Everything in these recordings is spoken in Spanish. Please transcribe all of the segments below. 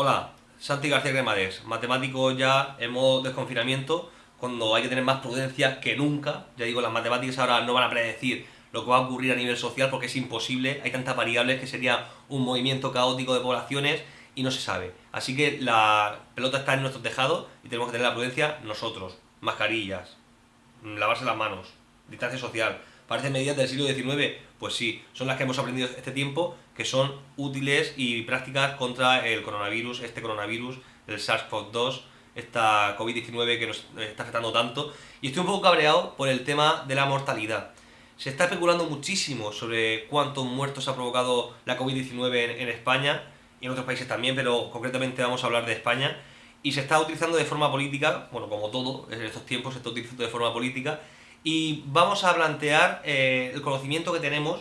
Hola, Santi García Cremades, matemático ya en modo desconfinamiento, cuando hay que tener más prudencia que nunca. Ya digo, las matemáticas ahora no van a predecir lo que va a ocurrir a nivel social porque es imposible, hay tantas variables que sería un movimiento caótico de poblaciones y no se sabe. Así que la pelota está en nuestro tejado y tenemos que tener la prudencia nosotros. Mascarillas, lavarse las manos, distancia social. ¿Parecen medidas del siglo XIX? Pues sí, son las que hemos aprendido este tiempo, que son útiles y prácticas contra el coronavirus, este coronavirus, el SARS-CoV-2, esta COVID-19 que nos está afectando tanto. Y estoy un poco cabreado por el tema de la mortalidad. Se está especulando muchísimo sobre cuántos muertos ha provocado la COVID-19 en, España y en otros países también, pero concretamente vamos a hablar de España. Y se está utilizando de forma política, bueno, como todo en estos tiempos se está utilizando de forma política, y vamos a plantear eh, el conocimiento que tenemos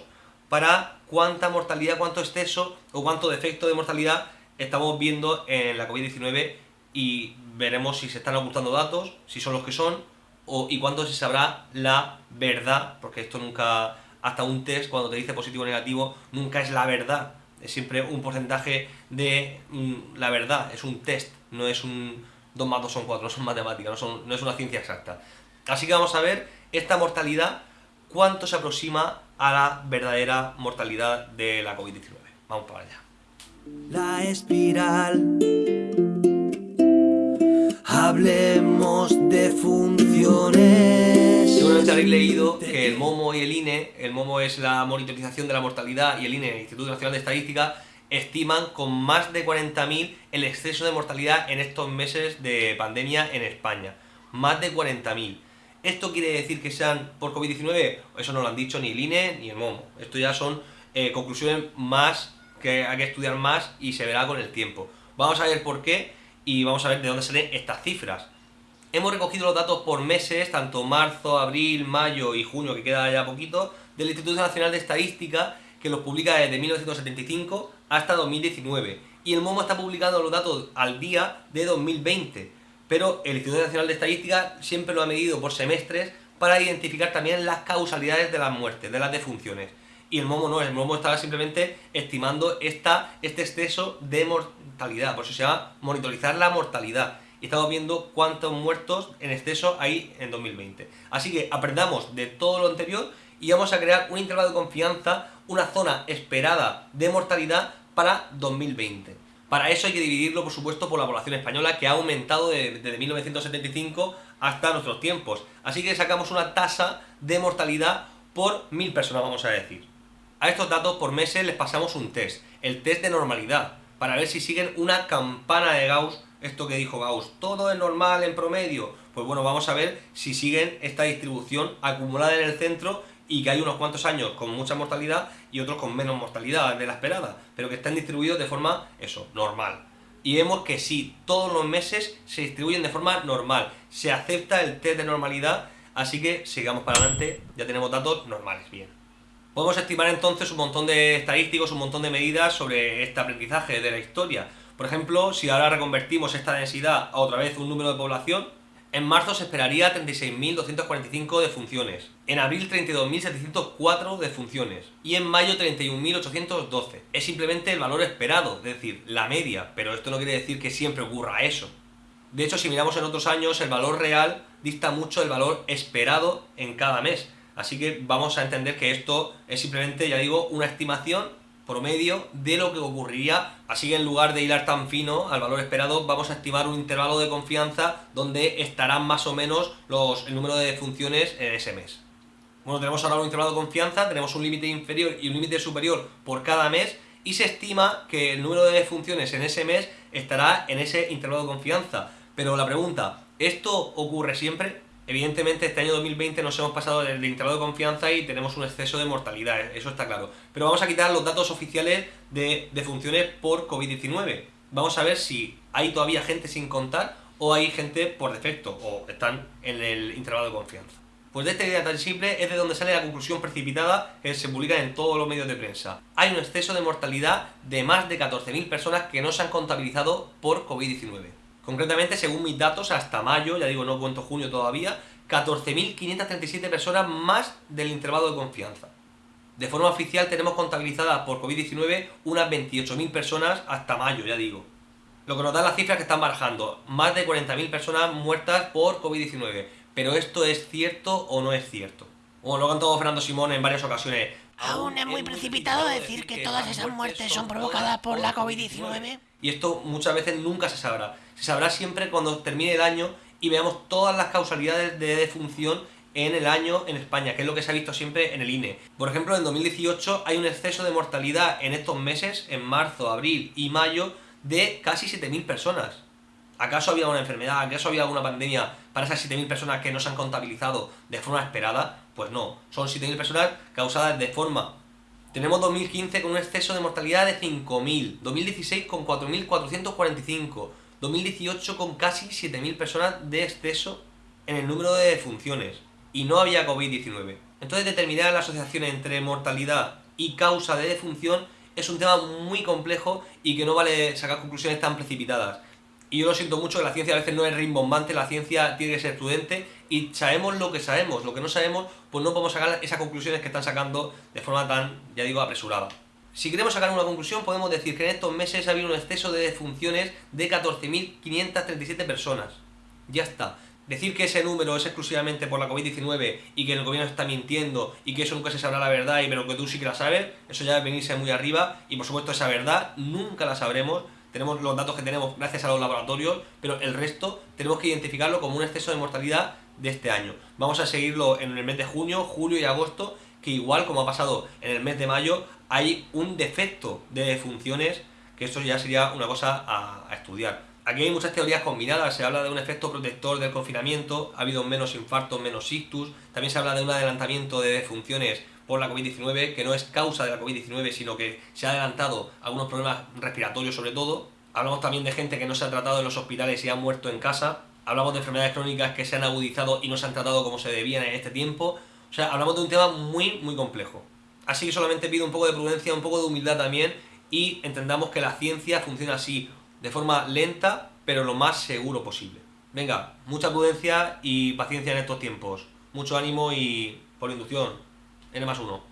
para cuánta mortalidad, cuánto exceso o cuánto defecto de mortalidad estamos viendo en la COVID-19 y veremos si se están ocultando datos, si son los que son, o, y cuándo se sabrá la verdad, porque esto nunca, hasta un test, cuando te dice positivo o negativo, nunca es la verdad, es siempre un porcentaje de mm, la verdad, es un test, no es un 2 más 2 son 4, no son matemáticas, no, son, no es una ciencia exacta. Así que vamos a ver esta mortalidad, cuánto se aproxima a la verdadera mortalidad de la COVID-19. Vamos para allá. La espiral. Hablemos de funciones. Seguramente habréis leído que el MOMO y el INE, el MOMO es la monitorización de la mortalidad y el INE, el Instituto Nacional de Estadística, estiman con más de 40.000 el exceso de mortalidad en estos meses de pandemia en España. Más de 40.000. ¿Esto quiere decir que sean por COVID-19? Eso no lo han dicho ni el INE ni el MOMO. Esto ya son eh, conclusiones más que hay que estudiar más y se verá con el tiempo. Vamos a ver por qué y vamos a ver de dónde salen estas cifras. Hemos recogido los datos por meses, tanto marzo, abril, mayo y junio, que queda ya poquito, del Instituto Nacional de Estadística, que los publica desde 1975 hasta 2019. Y el MOMO está publicando los datos al día de 2020 pero el Instituto Nacional de Estadística siempre lo ha medido por semestres para identificar también las causalidades de las muertes, de las defunciones. Y el MOMO no, el MOMO estaba simplemente estimando esta, este exceso de mortalidad, por eso se llama monitorizar la mortalidad. Y estamos viendo cuántos muertos en exceso hay en 2020. Así que aprendamos de todo lo anterior y vamos a crear un intervalo de confianza, una zona esperada de mortalidad para 2020. Para eso hay que dividirlo, por supuesto, por la población española, que ha aumentado desde 1975 hasta nuestros tiempos. Así que sacamos una tasa de mortalidad por mil personas, vamos a decir. A estos datos por meses les pasamos un test, el test de normalidad, para ver si siguen una campana de Gauss, esto que dijo Gauss, todo es normal en promedio. Pues bueno, vamos a ver si siguen esta distribución acumulada en el centro y que hay unos cuantos años con mucha mortalidad y otros con menos mortalidad de la esperada, pero que están distribuidos de forma, eso, normal. Y vemos que sí, todos los meses se distribuyen de forma normal, se acepta el test de normalidad, así que sigamos para adelante, ya tenemos datos normales, bien. Podemos estimar entonces un montón de estadísticos, un montón de medidas sobre este aprendizaje de la historia. Por ejemplo, si ahora reconvertimos esta densidad a otra vez un número de población, en marzo se esperaría 36.245 defunciones, en abril 32.704 defunciones y en mayo 31.812. Es simplemente el valor esperado, es decir, la media, pero esto no quiere decir que siempre ocurra eso. De hecho, si miramos en otros años, el valor real dista mucho del valor esperado en cada mes. Así que vamos a entender que esto es simplemente, ya digo, una estimación promedio de lo que ocurriría, así que en lugar de hilar tan fino al valor esperado, vamos a estimar un intervalo de confianza donde estarán más o menos los, el número de funciones en ese mes. Bueno, tenemos ahora un intervalo de confianza, tenemos un límite inferior y un límite superior por cada mes y se estima que el número de funciones en ese mes estará en ese intervalo de confianza. Pero la pregunta, ¿esto ocurre siempre? Evidentemente este año 2020 nos hemos pasado del intervalo de confianza y tenemos un exceso de mortalidad, eso está claro. Pero vamos a quitar los datos oficiales de, funciones por COVID-19. Vamos a ver si hay todavía gente sin contar o hay gente por defecto o están en el intervalo de confianza. Pues de esta idea tan simple es de donde sale la conclusión precipitada que se publica en todos los medios de prensa. Hay un exceso de mortalidad de más de 14.000 personas que no se han contabilizado por COVID-19. Concretamente, según mis datos, hasta mayo, ya digo, no cuento junio todavía, 14.537 personas más del intervalo de confianza. De forma oficial tenemos contabilizadas por COVID-19 unas 28.000 personas hasta mayo, ya digo. Lo que nos da las cifras que están barajando, más de 40.000 personas muertas por COVID-19. Pero esto es cierto o no es cierto. Como lo ha contado Fernando Simón en varias ocasiones. Aún es muy precipitado decir que todas esas muertes son provocadas por la COVID-19. Y esto muchas veces nunca se sabrá. Se sabrá siempre cuando termine el año y veamos todas las causalidades de defunción en el año en España, que es lo que se ha visto siempre en el INE. Por ejemplo, en 2018 hay un exceso de mortalidad en estos meses, en marzo, abril y mayo, de casi 7.000 personas. ¿Acaso había una enfermedad? ¿Acaso había alguna pandemia para esas 7.000 personas que no se han contabilizado de forma esperada? Pues no, son 7.000 personas causadas de forma... Tenemos 2015 con un exceso de mortalidad de 5.000, 2016 con 4.445, 2018 con casi 7.000 personas de exceso en el número de defunciones y no había COVID-19. Entonces determinar la asociación entre mortalidad y causa de defunción es un tema muy complejo y que no vale sacar conclusiones tan precipitadas. Y yo lo siento mucho, que la ciencia a veces no es rimbombante, la ciencia tiene que ser prudente y sabemos lo que sabemos, lo que no sabemos, pues no podemos sacar esas conclusiones que están sacando de forma tan, ya digo, apresurada. Si queremos sacar una conclusión, podemos decir que en estos meses ha habido un exceso de defunciones de 14.537 personas. Ya está. Decir que ese número es exclusivamente por la COVID-19 y que el gobierno está mintiendo y que eso nunca se sabrá la verdad y pero que tú sí que la sabes, eso ya es venirse muy arriba y por supuesto esa verdad nunca la sabremos. Tenemos los datos que tenemos gracias a los laboratorios, pero el resto tenemos que identificarlo como un exceso de mortalidad de este año. Vamos a seguirlo en el mes de junio, julio y agosto, que igual como ha pasado en el mes de mayo, hay un defecto de funciones que eso ya sería una cosa a, estudiar. Aquí hay muchas teorías combinadas, se habla de un efecto protector del confinamiento, ha habido menos infartos, menos ictus, también se habla de un adelantamiento de defunciones por la COVID-19, que no es causa de la COVID-19, sino que se ha adelantado algunos problemas respiratorios sobre todo. Hablamos también de gente que no se ha tratado en los hospitales y ha muerto en casa. Hablamos de enfermedades crónicas que se han agudizado y no se han tratado como se debían en este tiempo. O sea, hablamos de un tema muy, muy complejo. Así que solamente pido un poco de prudencia, un poco de humildad también y entendamos que la ciencia funciona así de forma lenta, pero lo más seguro posible. Venga, mucha prudencia y paciencia en estos tiempos. Mucho ánimo y por inducción, N más uno.